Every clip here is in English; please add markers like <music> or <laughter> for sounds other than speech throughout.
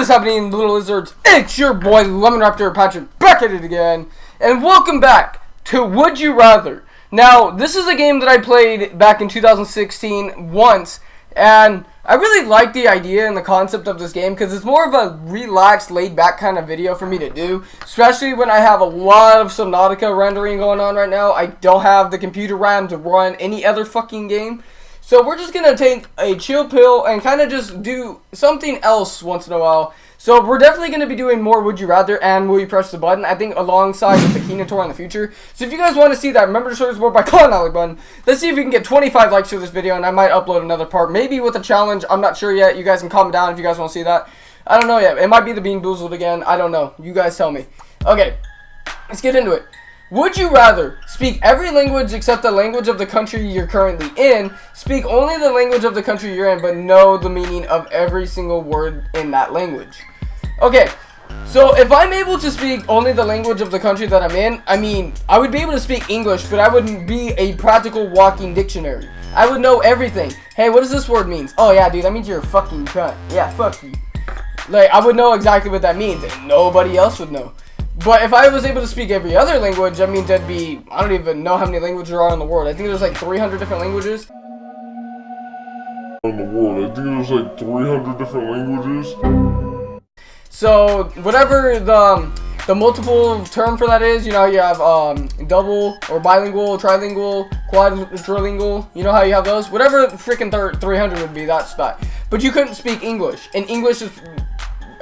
What is happening, little lizards? It's your boy Lemon Raptor Patrick back at it again, and welcome back to Would You Rather. Now, this is a game that I played back in 2016 once, and I really like the idea and the concept of this game because it's more of a relaxed, laid-back kind of video for me to do, especially when I have a lot of Subnautica rendering going on right now. I don't have the computer RAM to run any other fucking game. So we're just going to take a chill pill and kind of just do something else once in a while. So we're definitely going to be doing more Would You Rather and Will You Press the Button, I think alongside with the Kina Tour in the future. So if you guys want to see that, remember to show support by <laughs> clicking that like button. Let's see if we can get 25 likes to this video and I might upload another part. Maybe with a challenge, I'm not sure yet. You guys can comment down if you guys want to see that. I don't know yet. It might be the Bean Boozled again. I don't know. You guys tell me. Okay, let's get into it. Would you rather speak every language except the language of the country you're currently in, speak only the language of the country you're in, but know the meaning of every single word in that language? Okay, so if I'm able to speak only the language of the country that I'm in, I mean, I would be able to speak English, but I wouldn't be a practical walking dictionary. I would know everything. Hey, what does this word mean? Oh yeah, dude, that means you're a fucking cunt. Yeah, fuck you. Like, I would know exactly what that means, and nobody else would know. But if I was able to speak every other language, I mean, that'd be, I don't even know how many languages there are in the world. I think there's like 300 different languages. In the world, I think there's like 300 different languages. So, whatever the, um, the multiple term for that is, you know, you have um, double or bilingual, trilingual, quadrilingual, you know how you have those? Whatever freaking 300 would be, that's that. But you couldn't speak English, and English is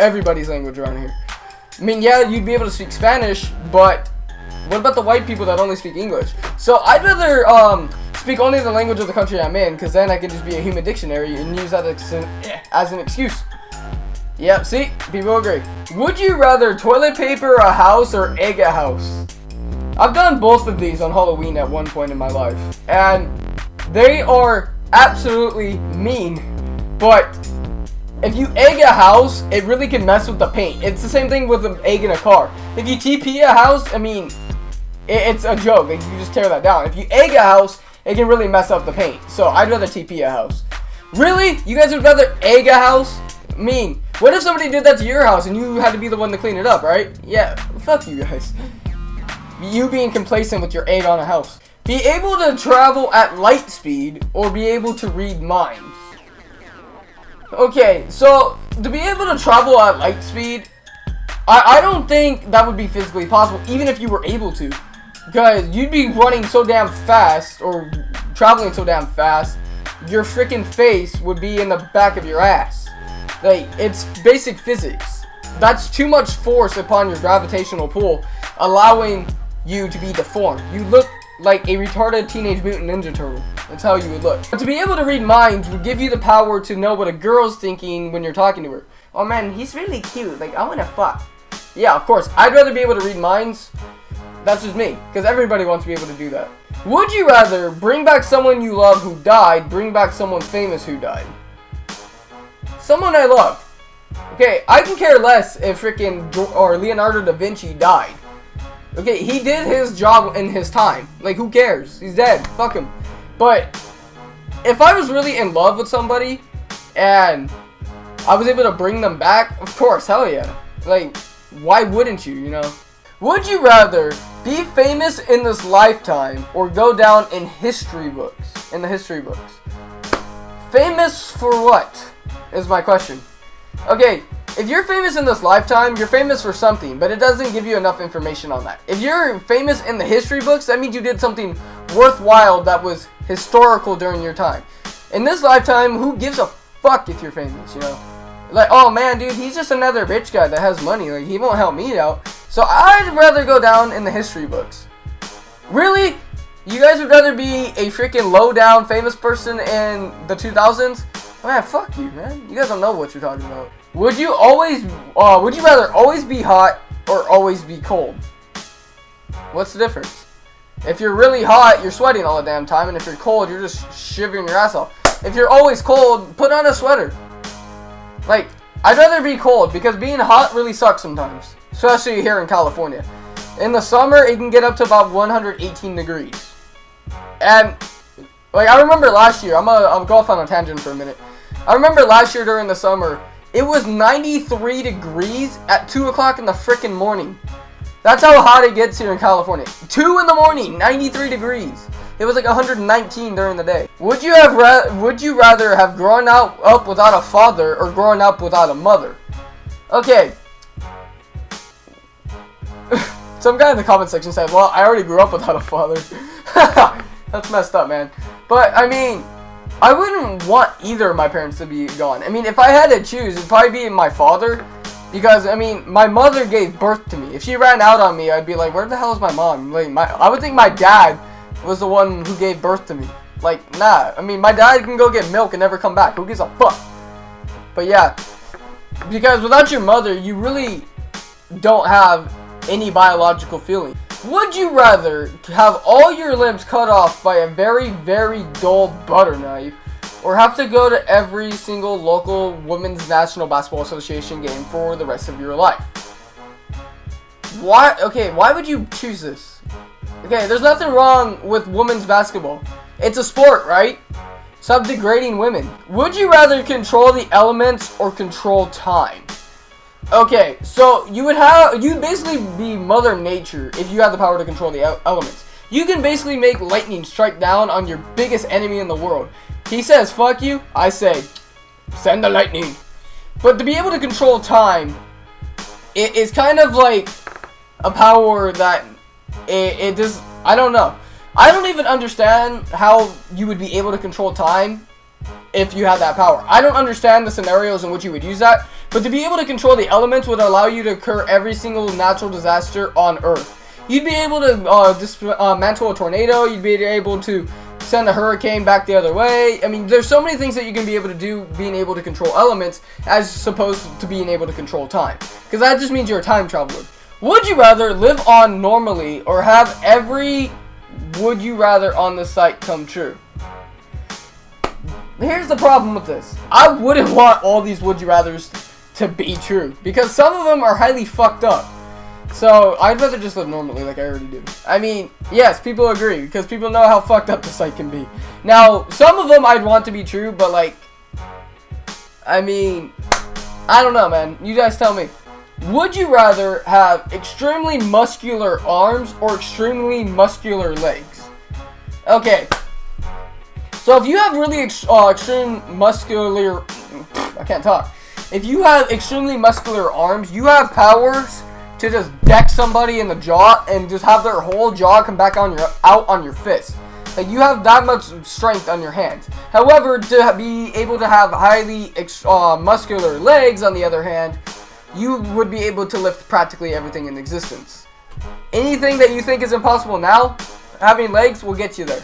everybody's language around here. I mean, yeah, you'd be able to speak Spanish, but what about the white people that only speak English? So I'd rather um, speak only the language of the country I'm in, because then I can just be a human dictionary and use that as an, as an excuse. Yep, see? People agree. Would you rather toilet paper a house or egg a house? I've done both of these on Halloween at one point in my life, and they are absolutely mean, but if you egg a house, it really can mess with the paint. It's the same thing with an egg in a car. If you TP a house, I mean, it's a joke. Like, you just tear that down. If you egg a house, it can really mess up the paint. So I'd rather TP a house. Really? You guys would rather egg a house? I mean, what if somebody did that to your house and you had to be the one to clean it up, right? Yeah, fuck you guys. You being complacent with your egg on a house. Be able to travel at light speed or be able to read minds. Okay, so to be able to travel at light speed, I, I don't think that would be physically possible, even if you were able to. Because you'd be running so damn fast, or traveling so damn fast, your freaking face would be in the back of your ass. Like, it's basic physics. That's too much force upon your gravitational pull, allowing you to be deformed. You look like a retarded Teenage Mutant Ninja Turtle. That's how you would look. But to be able to read minds would give you the power to know what a girl's thinking when you're talking to her. Oh man, he's really cute. Like, I wanna fuck. Yeah, of course. I'd rather be able to read minds. That's just me. Because everybody wants to be able to do that. Would you rather bring back someone you love who died, bring back someone famous who died? Someone I love. Okay, I can care less if freaking or Leonardo da Vinci died. Okay, he did his job in his time. Like, who cares? He's dead. Fuck him. But if I was really in love with somebody and I was able to bring them back, of course, hell yeah. Like, why wouldn't you, you know? Would you rather be famous in this lifetime or go down in history books? In the history books. Famous for what? Is my question. Okay, if you're famous in this lifetime, you're famous for something, but it doesn't give you enough information on that. If you're famous in the history books, that means you did something worthwhile that was historical during your time. In this lifetime, who gives a fuck if you're famous, you know? Like, oh man, dude, he's just another rich guy that has money. Like, he won't help me out. So I'd rather go down in the history books. Really? You guys would rather be a freaking low-down famous person in the 2000s? Man, fuck you, man. You guys don't know what you're talking about. Would you always, uh, would you rather always be hot or always be cold? What's the difference? If you're really hot, you're sweating all the damn time, and if you're cold, you're just shivering your ass off. If you're always cold, put on a sweater. Like, I'd rather be cold, because being hot really sucks sometimes. Especially here in California. In the summer, it can get up to about 118 degrees. And, like, I remember last year, I'm gonna, I'm go off on a tangent for a minute. I remember last year during the summer, It was 93 degrees at 2 o'clock in the freaking morning. That's how hot it gets here in California. 2 in the morning, 93 degrees. It was like 119 during the day. Would you have would you rather have grown out up without a father or grown up without a mother? Okay. <laughs> Some guy in the comment section said, "Well, I already grew up without a father." <laughs> That's messed up, man. But I mean, I wouldn't want either of my parents to be gone. I mean, if I had to choose, it'd probably be my father. Because, I mean, my mother gave birth to me. If she ran out on me, I'd be like, where the hell is my mom? Like, my, I would think my dad was the one who gave birth to me. Like, nah. I mean, my dad can go get milk and never come back. Who gives a fuck? But yeah. Because without your mother, you really don't have any biological feeling. Would you rather have all your limbs cut off by a very, very dull butter knife, or have to go to every single local Women's National Basketball Association game for the rest of your life? Why? Okay, why would you choose this? Okay, there's nothing wrong with women's basketball. It's a sport, right? Stop degrading women. Would you rather control the elements or control time? Okay, so you would have you basically be Mother Nature if you had the power to control the elements. You can basically make lightning strike down on your biggest enemy in the world. He says, fuck you, I say, send the lightning. But to be able to control time, it is kind of like a power that it, it just, I don't know. I don't even understand how you would be able to control time if you had that power. I don't understand the scenarios in which you would use that, but to be able to control the elements would allow you to occur every single natural disaster on Earth. You'd be able to uh, dismantle uh, a tornado, you'd be able to send a hurricane back the other way. I mean, there's so many things that you can be able to do being able to control elements as opposed to being able to control time. Because that just means you're a time traveler. Would you rather live on normally or have every would you rather on the site come true? Here's the problem with this. I wouldn't <laughs> want all these would you rathers to be true. Because some of them are highly fucked up. So, I'd rather just live normally like I already do. I mean, yes, people agree. Because people know how fucked up the site can be. Now, some of them I'd want to be true, but like... I mean... I don't know, man. You guys tell me. Would you rather have extremely muscular arms or extremely muscular legs? Okay, so if you have really ex uh, extreme muscular, I can't talk. If you have extremely muscular arms, you have powers to just deck somebody in the jaw and just have their whole jaw come back on your out on your fist. Like you have that much strength on your hands. However, to be able to have highly uh, muscular legs, on the other hand, you would be able to lift practically everything in existence. Anything that you think is impossible now, having legs will get you there.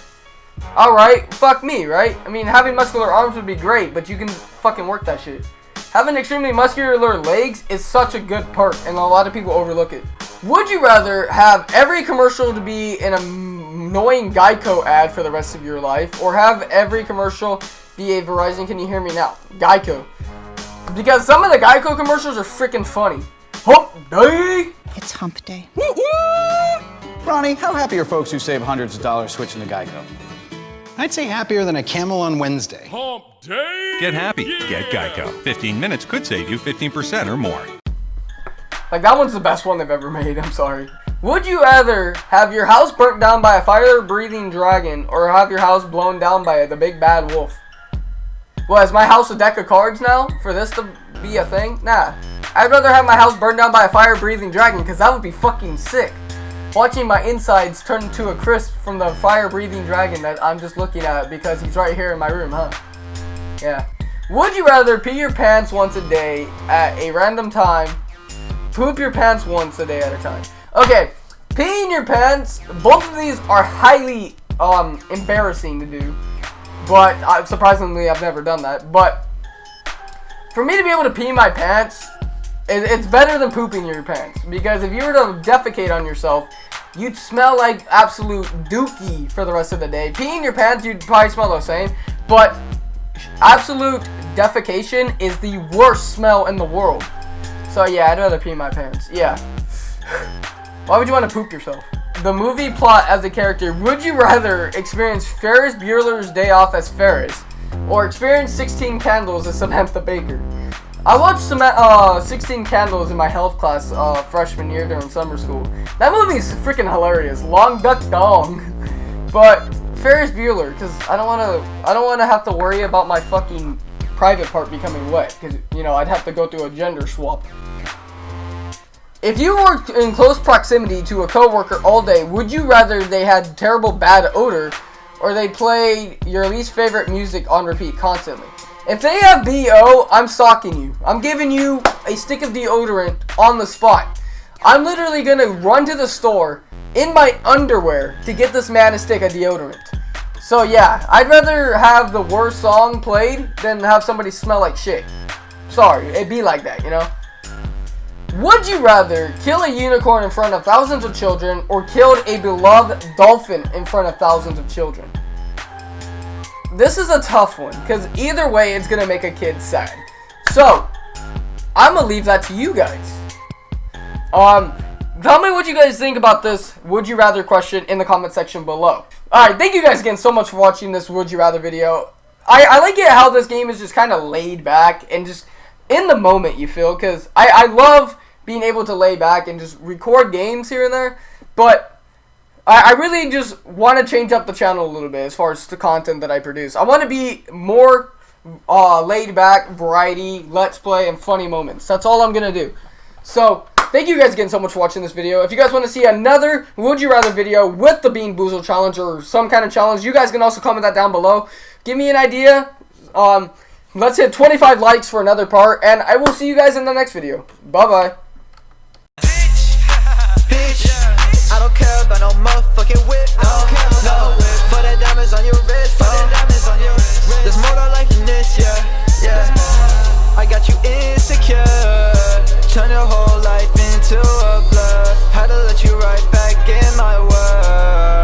Alright, fuck me, right? I mean, having muscular arms would be great, but you can fucking work that shit. Having extremely muscular legs is such a good perk, and a lot of people overlook it. Would you rather have every commercial to be an annoying Geico ad for the rest of your life, or have every commercial be a Verizon, can you hear me now? Geico. Because some of the Geico commercials are freaking funny. Hump day! It's hump day. Ronnie, how happy are folks who save hundreds of dollars switching to Geico? I'd say happier than a camel on Wednesday. Hump day! Get happy. Yeah. Get Geico. 15 minutes could save you 15% or more. Like, that one's the best one they've ever made. I'm sorry. Would you rather have your house burnt down by a fire-breathing dragon or have your house blown down by the big bad wolf? Well, is my house a deck of cards now for this to be a thing? Nah. I'd rather have my house burned down by a fire-breathing dragon because that would be fucking sick watching my insides turn to a crisp from the fire-breathing dragon that I'm just looking at because he's right here in my room, huh? Yeah. Would you rather pee your pants once a day at a random time, poop your pants once a day at a time? Okay, peeing your pants, both of these are highly um, embarrassing to do, but uh, surprisingly I've never done that, but for me to be able to pee my pants, it's better than pooping your pants because if you were to defecate on yourself, you'd smell like absolute dookie for the rest of the day. Peeing your pants, you'd probably smell the same, but absolute defecation is the worst smell in the world. So yeah, I'd rather pee my pants. Yeah. <laughs> Why would you want to poop yourself? The movie plot as a character, would you rather experience Ferris Bueller's Day Off as Ferris or experience 16 Candles as Samantha Baker? I watched some uh 16 Candles in my health class uh freshman year during summer school. That movie is freaking hilarious. Long Duck Dong. <laughs> But Ferris Bueller, because I don't want to. I don't want to have to worry about my fucking private part becoming wet, because you know I'd have to go through a gender swap. If you worked in close proximity to a coworker all day, would you rather they had terrible bad odor, or they play your least favorite music on repeat constantly? If they have BO, I'm stalking you. I'm giving you a stick of deodorant on the spot. I'm literally gonna run to the store in my underwear to get this man a stick of deodorant. So yeah, I'd rather have the worst song played than have somebody smell like shit. Sorry, it'd be like that, you know? Would you rather kill a unicorn in front of thousands of children or killed a beloved dolphin in front of thousands of children? This is a tough one because either way it's gonna make a kid sad. So, I'm gonna leave that to you guys. Um, tell me what you guys think about this would you rather question in the comment section below. Alright, thank you guys again so much for watching this would you rather video. I, I like it how this game is just kind of laid back and just in the moment you feel because I, I love being able to lay back and just record games here and there. But I, I really just want to change up the channel a little bit as far as the content that I produce. I want to be more uh, laid back, variety, let's play, and funny moments. That's all I'm going to do. So, thank you guys again so much for watching this video. If you guys want to see another Would You Rather video with the Bean Boozle Challenge or some kind of challenge, you guys can also comment that down below. Give me an idea. Um, let's hit 25 likes for another part, and I will see you guys in the next video. Bye-bye. care about no motherfucking whip. No, I don't care no whip. For the diamonds on your wrist. For the diamonds on your wrist. There's more to life than this, yeah. Yeah. I got you insecure. Turn your whole life into a blur. Had to let you right back in my world.